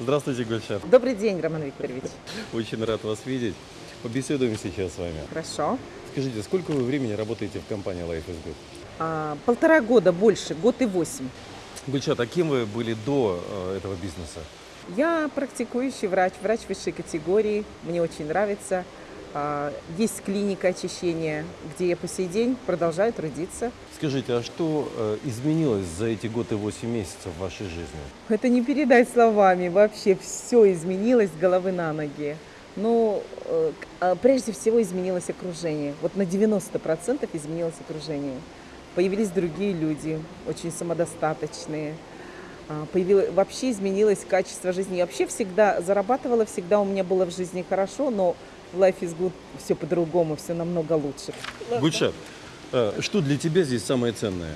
Здравствуйте, Гульшат. Добрый день, Роман Викторович. Очень рад вас видеть. Побеседуем сейчас с вами. Хорошо. Скажите, сколько вы времени работаете в компании Life is Good? А, полтора года больше, год и восемь. Гульшат, а кем вы были до э, этого бизнеса? Я практикующий врач, врач высшей категории. Мне очень нравится. А, есть клиника очищения, где я по сей день продолжаю трудиться. Скажите, а что э, изменилось за эти год и восемь месяцев в вашей жизни? Это не передать словами. Вообще все изменилось с головы на ноги. Ну, э, а, прежде всего изменилось окружение. Вот на 90% изменилось окружение. Появились другие люди, очень самодостаточные. А, появилось, вообще изменилось качество жизни. Я вообще всегда зарабатывала, всегда у меня было в жизни хорошо, но Life is Good все по-другому, все намного лучше. Гульшат, э, что для тебя здесь самое ценное?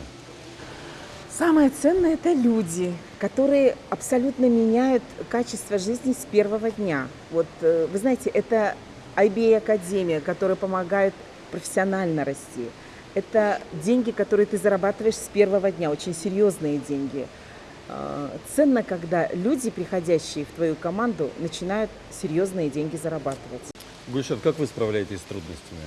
Самое ценное – это люди, которые абсолютно меняют качество жизни с первого дня. Вот, э, вы знаете, это IBA Академия, которая помогает профессионально расти. Это деньги, которые ты зарабатываешь с первого дня, очень серьезные деньги. А, Ценно, когда люди, приходящие в твою команду, начинают серьезные деньги зарабатывать. Гульшат, как вы справляетесь с трудностями?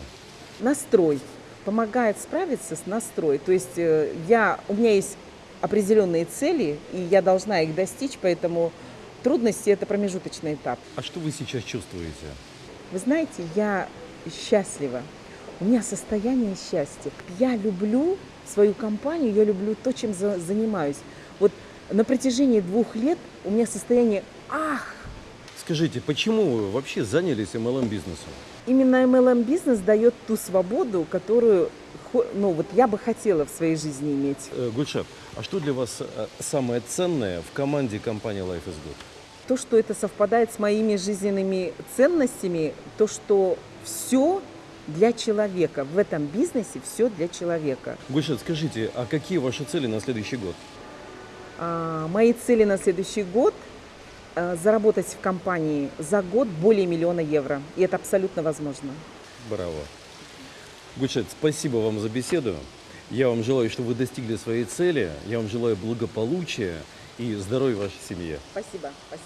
настрой помогает справиться с настрой. То есть э, я, у меня есть определенные цели, и я должна их достичь, поэтому трудности – это промежуточный этап. А что вы сейчас чувствуете? Вы знаете, я счастлива. У меня состояние счастья. Я люблю свою компанию, я люблю то, чем за- занимаюсь. Вот на протяжении двух лет у меня состояние «ах, Скажите, почему вы вообще занялись MLM-бизнесом? Именно MLM бизнес дает ту свободу, которую ну, вот я бы хотела в своей жизни иметь. Э, Гульшат, а что для вас э, самое ценное в команде компании Life is Good? То, что это совпадает с моими жизненными ценностями, то, что все для человека. В этом бизнесе все для человека. Гульшат, скажите, а какие ваши цели на следующий год? А, мои цели на следующий год заработать в компании за год более миллиона евро. И это абсолютно возможно. Браво. Гульшат, спасибо вам за беседу. Я вам желаю, чтобы вы достигли своей цели. Я вам желаю благополучия и здоровья вашей семье. Спасибо. Спасибо.